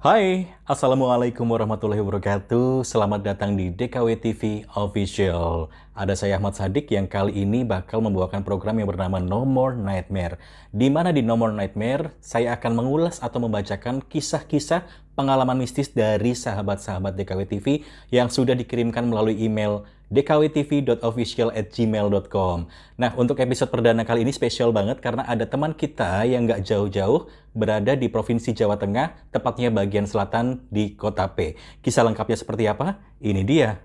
Hai, Assalamualaikum warahmatullahi wabarakatuh. Selamat datang di DKW TV Official. Ada saya Ahmad Sadik yang kali ini bakal membawakan program yang bernama No More Nightmare. Di mana di No More Nightmare, saya akan mengulas atau membacakan kisah-kisah pengalaman mistis dari sahabat-sahabat DKW TV yang sudah dikirimkan melalui email dkwtv.official@gmail.com. Nah, untuk episode perdana kali ini spesial banget karena ada teman kita yang nggak jauh-jauh berada di Provinsi Jawa Tengah, tepatnya bagian selatan di Kota P. Kisah lengkapnya seperti apa? Ini dia.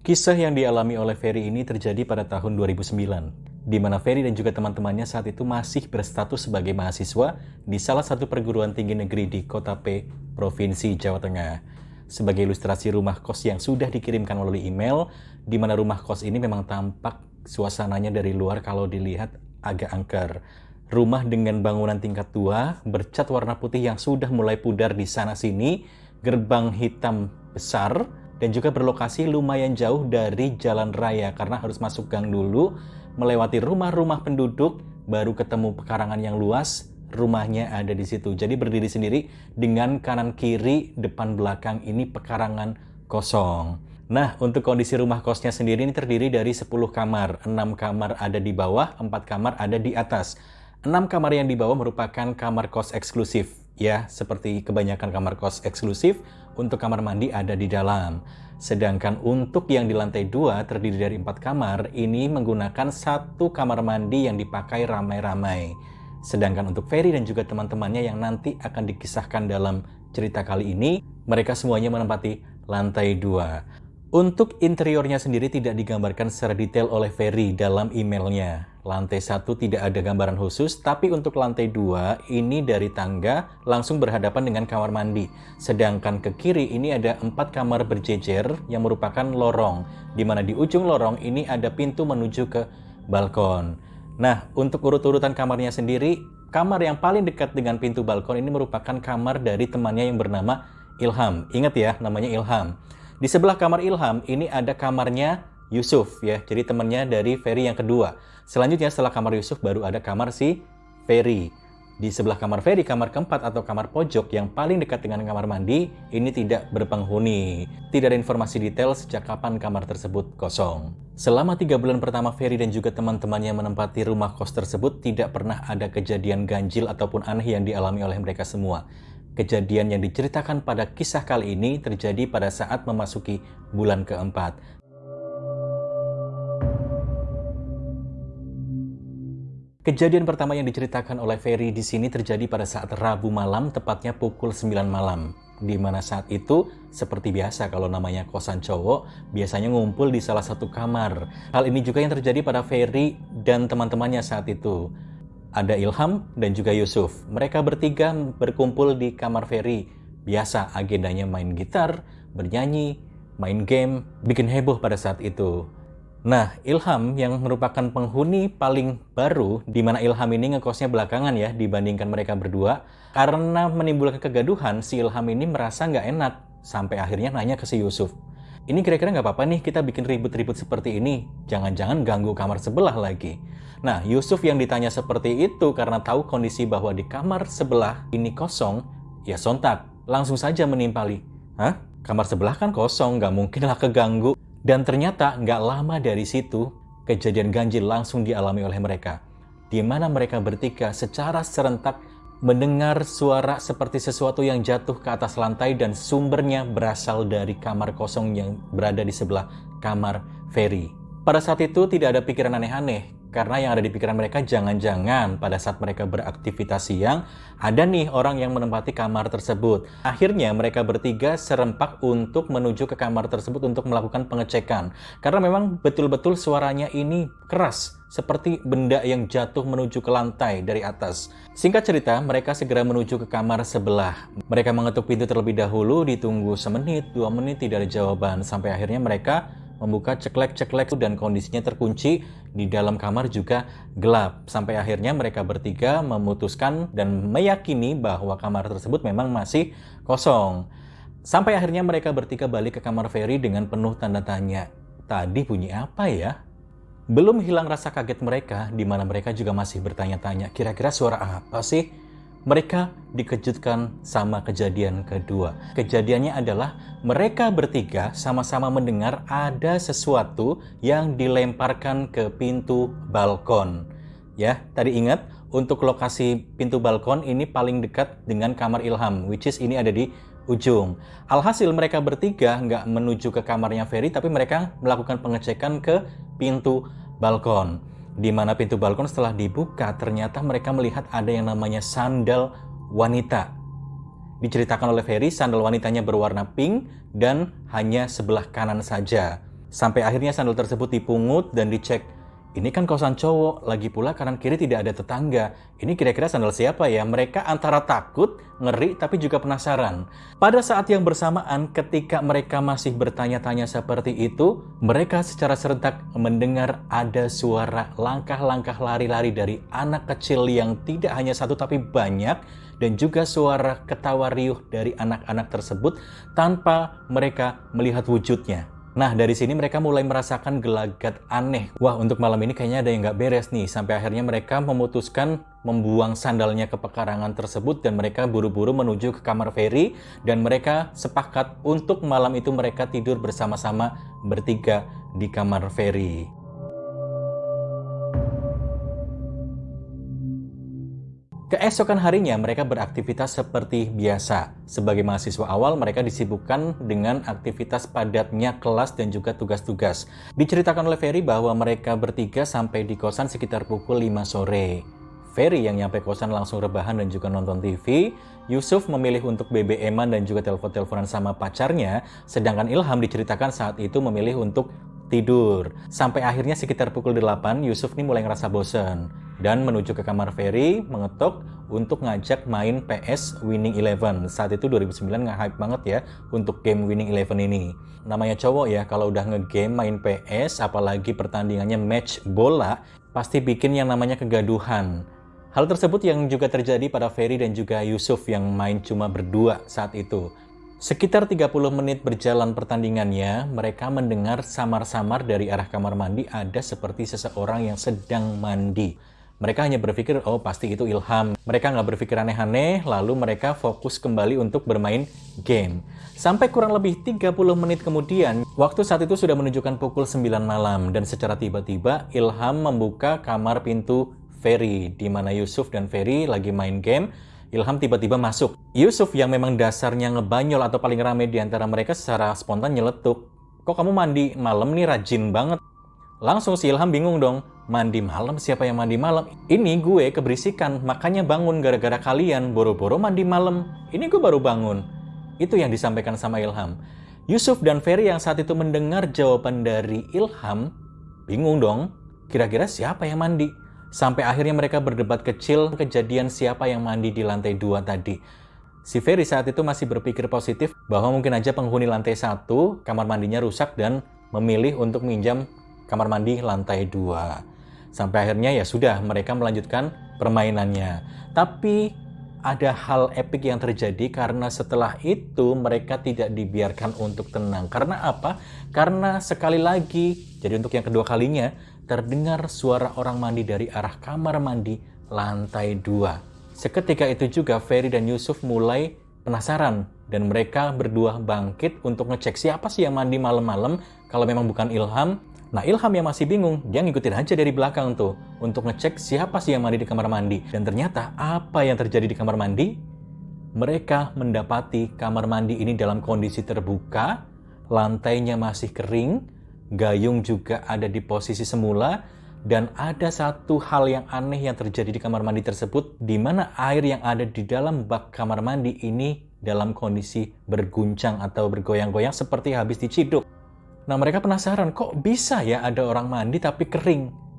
Kisah yang dialami oleh Ferry ini terjadi pada tahun 2009 di mana Ferry dan juga teman-temannya saat itu masih berstatus sebagai mahasiswa di salah satu perguruan tinggi negeri di Kota P, Provinsi Jawa Tengah. Sebagai ilustrasi rumah kos yang sudah dikirimkan melalui email, di mana rumah kos ini memang tampak suasananya dari luar kalau dilihat agak angker. Rumah dengan bangunan tingkat tua, bercat warna putih yang sudah mulai pudar di sana-sini, gerbang hitam besar, dan juga berlokasi lumayan jauh dari jalan raya karena harus masuk gang dulu melewati rumah-rumah penduduk, baru ketemu pekarangan yang luas, rumahnya ada di situ. Jadi berdiri sendiri dengan kanan kiri, depan belakang ini pekarangan kosong. Nah, untuk kondisi rumah kosnya sendiri ini terdiri dari 10 kamar. 6 kamar ada di bawah, 4 kamar ada di atas. 6 kamar yang di bawah merupakan kamar kos eksklusif. Ya, seperti kebanyakan kamar kos eksklusif, untuk kamar mandi ada di dalam. Sedangkan untuk yang di lantai dua terdiri dari empat kamar, ini menggunakan satu kamar mandi yang dipakai ramai-ramai. Sedangkan untuk Ferry dan juga teman-temannya yang nanti akan dikisahkan dalam cerita kali ini, mereka semuanya menempati lantai dua. Untuk interiornya sendiri tidak digambarkan secara detail oleh Ferry dalam emailnya. Lantai satu tidak ada gambaran khusus, tapi untuk lantai dua ini dari tangga langsung berhadapan dengan kamar mandi. Sedangkan ke kiri ini ada empat kamar berjejer yang merupakan lorong, di mana di ujung lorong ini ada pintu menuju ke balkon. Nah, untuk urut-urutan kamarnya sendiri, kamar yang paling dekat dengan pintu balkon ini merupakan kamar dari temannya yang bernama Ilham. Ingat ya, namanya Ilham. Di sebelah kamar Ilham ini ada kamarnya Yusuf ya. Jadi temannya dari Ferry yang kedua. Selanjutnya setelah kamar Yusuf baru ada kamar si Ferry. Di sebelah kamar Ferry, kamar keempat atau kamar pojok yang paling dekat dengan kamar mandi, ini tidak berpenghuni. Tidak ada informasi detail sejak kapan kamar tersebut kosong. Selama tiga bulan pertama Ferry dan juga teman-temannya menempati rumah kos tersebut, tidak pernah ada kejadian ganjil ataupun aneh yang dialami oleh mereka semua. Kejadian yang diceritakan pada kisah kali ini terjadi pada saat memasuki bulan keempat. Kejadian pertama yang diceritakan oleh Ferry di sini terjadi pada saat Rabu malam, tepatnya pukul 9 malam. Di mana saat itu, seperti biasa kalau namanya kosan cowok, biasanya ngumpul di salah satu kamar. Hal ini juga yang terjadi pada Ferry dan teman-temannya saat itu. Ada Ilham dan juga Yusuf. Mereka bertiga berkumpul di kamar Ferry. Biasa agendanya main gitar, bernyanyi, main game, bikin heboh pada saat itu. Nah, Ilham yang merupakan penghuni paling baru, di mana Ilham ini ngekosnya belakangan ya dibandingkan mereka berdua, karena menimbulkan kegaduhan, si Ilham ini merasa nggak enak, sampai akhirnya nanya ke si Yusuf. Ini kira-kira nggak apa-apa nih kita bikin ribut-ribut seperti ini, jangan-jangan ganggu kamar sebelah lagi. Nah, Yusuf yang ditanya seperti itu karena tahu kondisi bahwa di kamar sebelah ini kosong, ya sontak, langsung saja menimpali. Hah? Kamar sebelah kan kosong, nggak mungkin lah keganggu. Dan ternyata nggak lama dari situ, kejadian ganjil langsung dialami oleh mereka. Di mana mereka bertiga secara serentak mendengar suara seperti sesuatu yang jatuh ke atas lantai dan sumbernya berasal dari kamar kosong yang berada di sebelah kamar Ferry. Pada saat itu tidak ada pikiran aneh-aneh, karena yang ada di pikiran mereka jangan-jangan pada saat mereka beraktivitas siang, ada nih orang yang menempati kamar tersebut. Akhirnya mereka bertiga serempak untuk menuju ke kamar tersebut untuk melakukan pengecekan. Karena memang betul-betul suaranya ini keras, seperti benda yang jatuh menuju ke lantai dari atas. Singkat cerita, mereka segera menuju ke kamar sebelah. Mereka mengetuk pintu terlebih dahulu, ditunggu semenit, dua menit, tidak ada jawaban. Sampai akhirnya mereka membuka ceklek-ceklek dan kondisinya terkunci di dalam kamar juga gelap. Sampai akhirnya mereka bertiga memutuskan dan meyakini bahwa kamar tersebut memang masih kosong. Sampai akhirnya mereka bertiga balik ke kamar Ferry dengan penuh tanda tanya. Tadi bunyi apa ya? Belum hilang rasa kaget mereka, di mana mereka juga masih bertanya-tanya, kira-kira suara apa sih? Mereka dikejutkan sama kejadian kedua. Kejadiannya adalah mereka bertiga sama-sama mendengar ada sesuatu yang dilemparkan ke pintu balkon. Ya, tadi ingat untuk lokasi pintu balkon ini paling dekat dengan kamar Ilham, which is ini ada di ujung. Alhasil mereka bertiga nggak menuju ke kamarnya Ferry, tapi mereka melakukan pengecekan ke pintu balkon. Di mana pintu balkon setelah dibuka, ternyata mereka melihat ada yang namanya sandal wanita. Diceritakan oleh Ferry, sandal wanitanya berwarna pink dan hanya sebelah kanan saja. Sampai akhirnya sandal tersebut dipungut dan dicek ini kan kosan cowok, lagi pula kanan kiri tidak ada tetangga. Ini kira-kira sandal siapa ya? Mereka antara takut, ngeri, tapi juga penasaran. Pada saat yang bersamaan, ketika mereka masih bertanya-tanya seperti itu, mereka secara serentak mendengar ada suara langkah-langkah lari-lari dari anak kecil yang tidak hanya satu tapi banyak, dan juga suara ketawa riuh dari anak-anak tersebut tanpa mereka melihat wujudnya. Nah, dari sini mereka mulai merasakan gelagat aneh. Wah, untuk malam ini kayaknya ada yang nggak beres nih. Sampai akhirnya mereka memutuskan membuang sandalnya ke pekarangan tersebut dan mereka buru-buru menuju ke kamar Ferry dan mereka sepakat untuk malam itu mereka tidur bersama-sama bertiga di kamar Ferry. Keesokan harinya mereka beraktivitas seperti biasa. Sebagai mahasiswa awal mereka disibukkan dengan aktivitas padatnya kelas dan juga tugas-tugas. Diceritakan oleh Ferry bahwa mereka bertiga sampai di kosan sekitar pukul 5 sore. Ferry yang nyampe kosan langsung rebahan dan juga nonton TV. Yusuf memilih untuk BBM-an dan juga telepon-teleponan sama pacarnya. Sedangkan Ilham diceritakan saat itu memilih untuk tidur. Sampai akhirnya sekitar pukul 8, Yusuf nih mulai ngerasa bosen dan menuju ke kamar Ferry mengetuk untuk ngajak main PS Winning Eleven. Saat itu 2009 nge-hype banget ya untuk game Winning Eleven ini. Namanya cowok ya, kalau udah nge-game main PS, apalagi pertandingannya match bola, pasti bikin yang namanya kegaduhan. Hal tersebut yang juga terjadi pada Ferry dan juga Yusuf yang main cuma berdua saat itu. Sekitar 30 menit berjalan pertandingannya, mereka mendengar samar-samar dari arah kamar mandi ada seperti seseorang yang sedang mandi. Mereka hanya berpikir, oh pasti itu Ilham. Mereka nggak berpikir aneh-aneh, lalu mereka fokus kembali untuk bermain game. Sampai kurang lebih 30 menit kemudian, waktu saat itu sudah menunjukkan pukul 9 malam, dan secara tiba-tiba Ilham membuka kamar pintu Ferry, di mana Yusuf dan Ferry lagi main game, Ilham tiba-tiba masuk. Yusuf yang memang dasarnya ngebanyol atau paling rame di antara mereka secara spontan nyeletuk. Kok kamu mandi malam nih rajin banget? Langsung si Ilham bingung dong. Mandi malam? Siapa yang mandi malam? Ini gue keberisikan, makanya bangun gara-gara kalian boro-boro mandi malam. Ini gue baru bangun. Itu yang disampaikan sama Ilham. Yusuf dan Ferry yang saat itu mendengar jawaban dari Ilham, bingung dong. Kira-kira siapa yang mandi? Sampai akhirnya mereka berdebat kecil kejadian siapa yang mandi di lantai dua tadi. Si Ferry saat itu masih berpikir positif bahwa mungkin aja penghuni lantai satu kamar mandinya rusak dan memilih untuk minjam kamar mandi lantai dua. Sampai akhirnya ya sudah mereka melanjutkan permainannya. Tapi ada hal epik yang terjadi karena setelah itu mereka tidak dibiarkan untuk tenang. Karena apa? Karena sekali lagi, jadi untuk yang kedua kalinya, terdengar suara orang mandi dari arah kamar mandi lantai dua. Seketika itu juga Ferry dan Yusuf mulai penasaran dan mereka berdua bangkit untuk ngecek siapa sih yang mandi malam-malam kalau memang bukan Ilham. Nah Ilham yang masih bingung, dia ngikutin aja dari belakang tuh untuk ngecek siapa sih yang mandi di kamar mandi. Dan ternyata apa yang terjadi di kamar mandi? Mereka mendapati kamar mandi ini dalam kondisi terbuka, lantainya masih kering, Gayung juga ada di posisi semula dan ada satu hal yang aneh yang terjadi di kamar mandi tersebut di mana air yang ada di dalam bak kamar mandi ini dalam kondisi berguncang atau bergoyang-goyang seperti habis diciduk. Nah mereka penasaran kok bisa ya ada orang mandi tapi kering.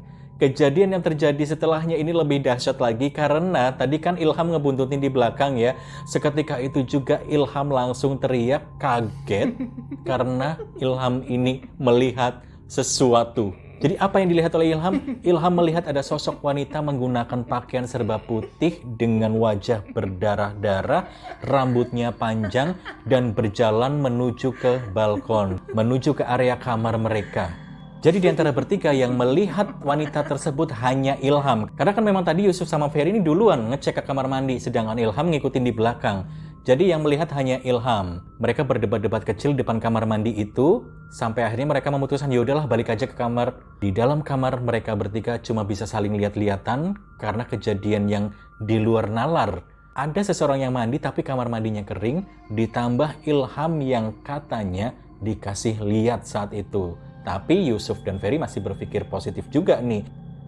Kejadian yang terjadi setelahnya ini lebih dahsyat lagi karena tadi kan Ilham ngebuntutin di belakang ya. Seketika itu juga Ilham langsung teriak kaget karena Ilham ini melihat sesuatu. Jadi apa yang dilihat oleh Ilham? Ilham melihat ada sosok wanita menggunakan pakaian serba putih dengan wajah berdarah-darah, rambutnya panjang, dan berjalan menuju ke balkon, menuju ke area kamar mereka. Jadi di antara bertiga yang melihat wanita tersebut hanya Ilham. Karena kan memang tadi Yusuf sama Ferry ini duluan ngecek ke kamar mandi, sedangkan Ilham ngikutin di belakang. Jadi yang melihat hanya Ilham. Mereka berdebat-debat kecil depan kamar mandi itu, sampai akhirnya mereka memutuskan yaudahlah balik aja ke kamar. Di dalam kamar mereka bertiga cuma bisa saling lihat-lihatan karena kejadian yang di luar nalar. Ada seseorang yang mandi tapi kamar mandinya kering, ditambah Ilham yang katanya dikasih lihat saat itu. Tapi Yusuf dan Ferry masih berpikir positif juga nih.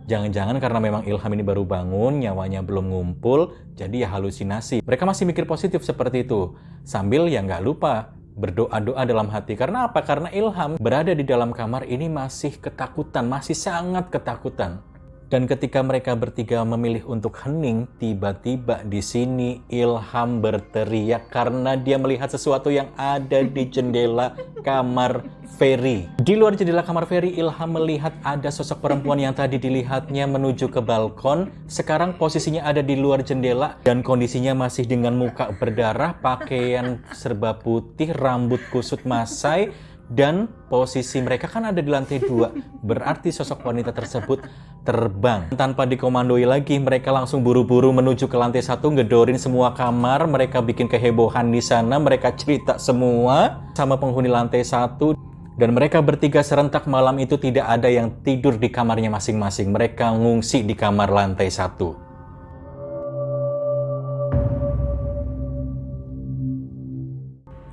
Jangan-jangan karena memang Ilham ini baru bangun, nyawanya belum ngumpul, jadi ya halusinasi. Mereka masih mikir positif seperti itu. Sambil ya nggak lupa berdoa-doa dalam hati. Karena apa? Karena Ilham berada di dalam kamar ini masih ketakutan, masih sangat ketakutan. Dan ketika mereka bertiga memilih untuk hening, tiba-tiba di sini Ilham berteriak karena dia melihat sesuatu yang ada di jendela kamar Ferry. Di luar jendela kamar Ferry, Ilham melihat ada sosok perempuan yang tadi dilihatnya menuju ke balkon. Sekarang posisinya ada di luar jendela dan kondisinya masih dengan muka berdarah, pakaian serba putih, rambut kusut masai, dan posisi mereka kan ada di lantai dua. Berarti sosok wanita tersebut terbang. Tanpa dikomandoi lagi mereka langsung buru-buru menuju ke lantai satu ngedorin semua kamar. Mereka bikin kehebohan di sana. Mereka cerita semua sama penghuni lantai satu. Dan mereka bertiga serentak malam itu tidak ada yang tidur di kamarnya masing-masing. Mereka ngungsi di kamar lantai satu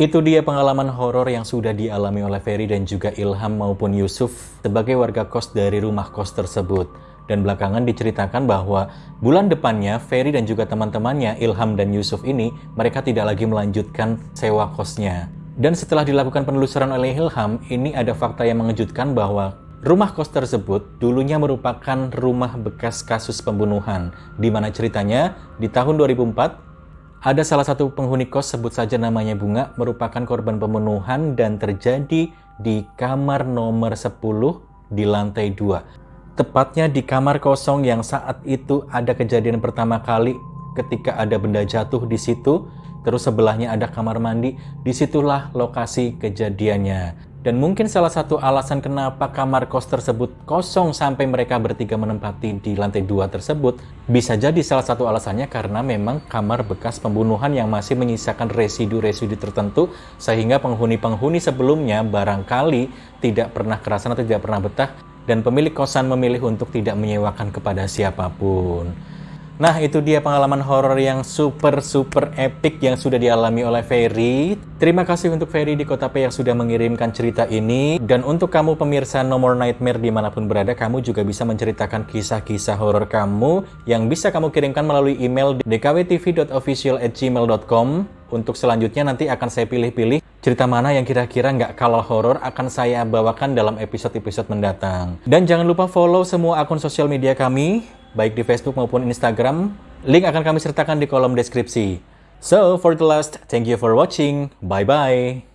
Itu dia pengalaman horor yang sudah dialami oleh Ferry dan juga Ilham maupun Yusuf sebagai warga kos dari rumah kos tersebut. Dan belakangan diceritakan bahwa bulan depannya Ferry dan juga teman-temannya Ilham dan Yusuf ini mereka tidak lagi melanjutkan sewa kosnya. Dan setelah dilakukan penelusuran oleh Ilham, ini ada fakta yang mengejutkan bahwa Rumah kos tersebut dulunya merupakan rumah bekas kasus pembunuhan, di mana ceritanya di tahun 2004 ada salah satu penghuni kos, sebut saja namanya Bunga, merupakan korban pembunuhan dan terjadi di kamar nomor 10 di lantai 2. Tepatnya di kamar kosong yang saat itu ada kejadian pertama kali ketika ada benda jatuh di situ, terus sebelahnya ada kamar mandi, di situlah lokasi kejadiannya. Dan mungkin salah satu alasan kenapa kamar kos tersebut kosong sampai mereka bertiga menempati di lantai dua tersebut bisa jadi salah satu alasannya karena memang kamar bekas pembunuhan yang masih menyisakan residu-residu tertentu sehingga penghuni-penghuni sebelumnya barangkali tidak pernah kerasan atau tidak pernah betah dan pemilik kosan memilih untuk tidak menyewakan kepada siapa pun. Nah, itu dia pengalaman horor yang super-super epic yang sudah dialami oleh Ferry. Terima kasih untuk Ferry di Kota P yang sudah mengirimkan cerita ini. Dan untuk kamu pemirsa No More Nightmare di mana pun berada, kamu juga bisa menceritakan kisah-kisah horor kamu yang bisa kamu kirimkan melalui email dkwtv.official@gmail.com. Untuk selanjutnya nanti akan saya pilih-pilih cerita mana yang kira-kira nggak kalah horor akan saya bawakan dalam episode-episode mendatang. Dan jangan lupa follow semua akun sosial media kami baik di Facebook maupun Instagram. Link akan kami sertakan di kolom deskripsi. So, for the last, thank you for watching. Bye-bye.